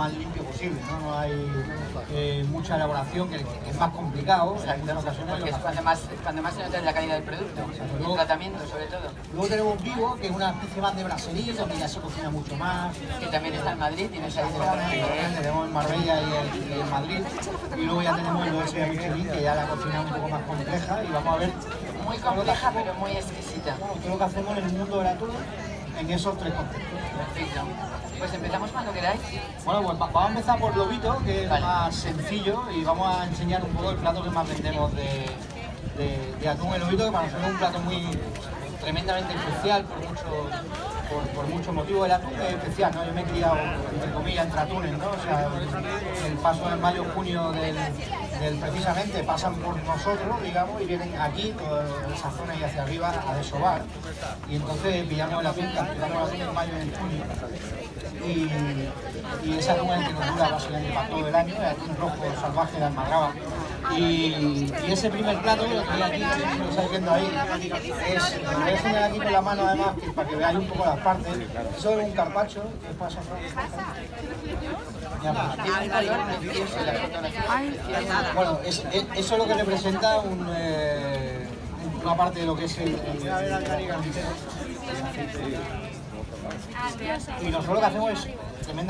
más limpio posible, ¿no? No hay eh, mucha elaboración, que, que es más complicado, o sea, en ocasiones Porque lo es cuando más, cuando más se nota la calidad del producto, el tratamiento sobre todo. Luego tenemos Vivo, que es una especie más de brasserie, donde ya se cocina mucho más. Que también está en Madrid, tenemos en Marbella y en, y en Madrid. Y luego ya tenemos el OS de Michelin, que ya la cocina es un poco más compleja. Y vamos a ver Muy compleja, pero muy exquisita. bueno, todo lo que hacemos en el mundo atún en esos tres. Perfecto. Pues empezamos cuando queráis. Bueno, pues va- vamos a empezar por lobito, que es Vale. más sencillo, y vamos a enseñar un poco el plato que más vendemos de, de, de atún el lobito, que para nosotros es un plato muy tremendamente especial por mucho por, por muchos motivos. El atún es especial, ¿no? Yo me he criado, entre comillas, entre atunes, ¿no? O sea, el paso en mayo, junio del, precisamente pasan por nosotros, digamos, y vienen aquí, toda esa zona y hacia arriba, a desovar. Y entonces pillamos el atún, capturamos el atún en mayo en junio y, y esa atún es el que nos dura básicamente para todo el año, el atún rojo salvaje de Almadraba. Y, y ese primer plato que aquí, lo estáis viendo ahí, es, lo voy a enseñar aquí con la mano además, que para que veáis un poco las partes. Eso es un carpacho, ¿qué pasa, Fran? Ya, pues. Bueno, es- es- eso es lo que representa un, eh, una parte de lo que es el, el- el- y nosotros lo que hacemos es tremenda